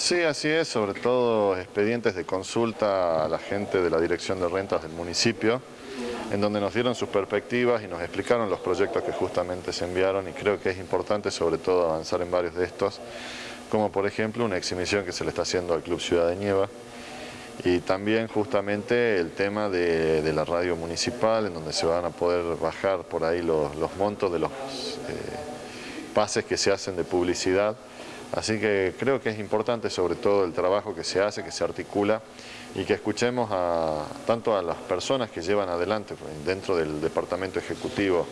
Sí, así es, sobre todo expedientes de consulta a la gente de la Dirección de Rentas del municipio, en donde nos dieron sus perspectivas y nos explicaron los proyectos que justamente se enviaron y creo que es importante sobre todo avanzar en varios de estos, como por ejemplo una exhibición que se le está haciendo al Club Ciudad de Nieva, y también justamente el tema de, la radio municipal, en donde se van a poder bajar por ahí los, montos de los eh, pases que se hacen de publicidad. Así que creo que es importante sobre todo el trabajo que se hace, que se articula y que escuchemos a, tanto a las personas que llevan adelante pues, dentro del departamento ejecutivo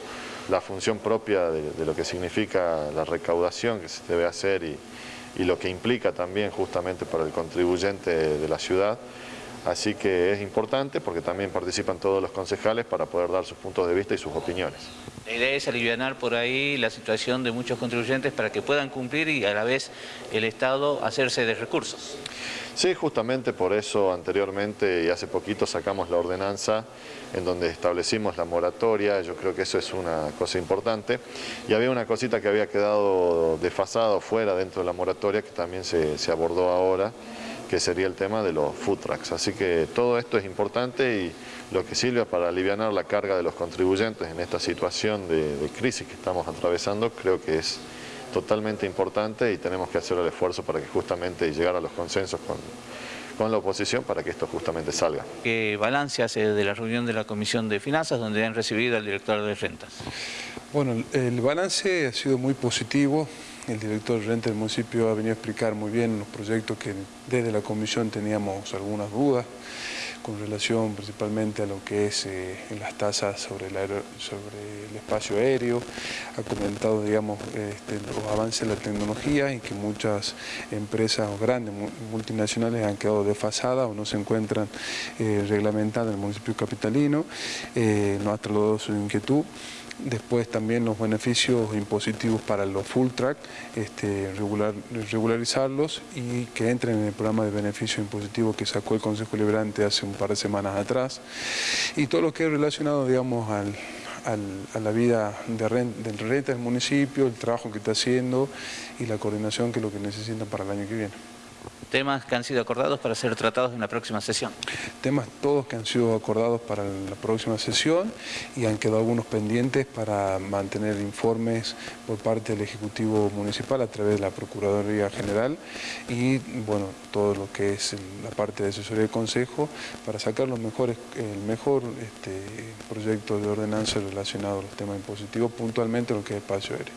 la función propia de, lo que significa la recaudación que se debe hacer y, y lo que implica también justamente para el contribuyente de la ciudad. Así que es importante porque también participan todos los concejales para poder dar sus puntos de vista y sus opiniones. La idea es aliviar por ahí la situación de muchos contribuyentes para que puedan cumplir y a la vez el Estado hacerse de recursos. Sí, justamente por eso anteriormente y hace poquito sacamos la ordenanza en donde establecimos la moratoria, yo creo que eso es una cosa importante. Y había una cosita que había quedado desfasado fuera dentro de la moratoria que también se, abordó ahora, que sería el tema de los food trucks. Así que todo esto es importante y lo que sirve para aliviar la carga de los contribuyentes en esta situación de crisis que estamos atravesando, creo que es totalmente importante y tenemos que hacer el esfuerzo para que justamente llegar a los consensos con, con la oposición para que esto justamente salga. ¿Qué balance hace de la reunión de la Comisión de Finanzas donde han recibido al director de rentas? Bueno, el balance ha sido muy positivo. El director de renta del municipio ha venido a explicar muy bien los proyectos que desde la comisión teníamos algunas dudas con relación principalmente a lo que es eh, las tasas sobre el, espacio aéreo, ha comentado digamos, este, los avances de la tecnología y que muchas empresas grandes, multinacionales han quedado desfasadas o no se encuentran eh, reglamentadas en el municipio capitalino, eh, nos ha trasladado su inquietud. Después también los beneficios impositivos para los full track, este, regularizarlos y que entren en el programa de beneficio impositivo que sacó el Consejo Liberante hace un par de semanas atrás. Y todo lo que es relacionado, digamos, al, a la vida de renta, del renta del municipio, el trabajo que está haciendo y la coordinación que es lo que necesitan para el año que viene temas que han sido acordados para ser tratados en la próxima sesión. Temas todos que han sido acordados para la próxima sesión y han quedado algunos pendientes para mantener informes por parte del Ejecutivo Municipal a través de la Procuraduría General y bueno, todo lo que es la parte de asesoría del Consejo para sacar los mejores, el mejor este, proyecto de ordenanza relacionado a los temas impositivos, puntualmente lo que es espacio aéreo.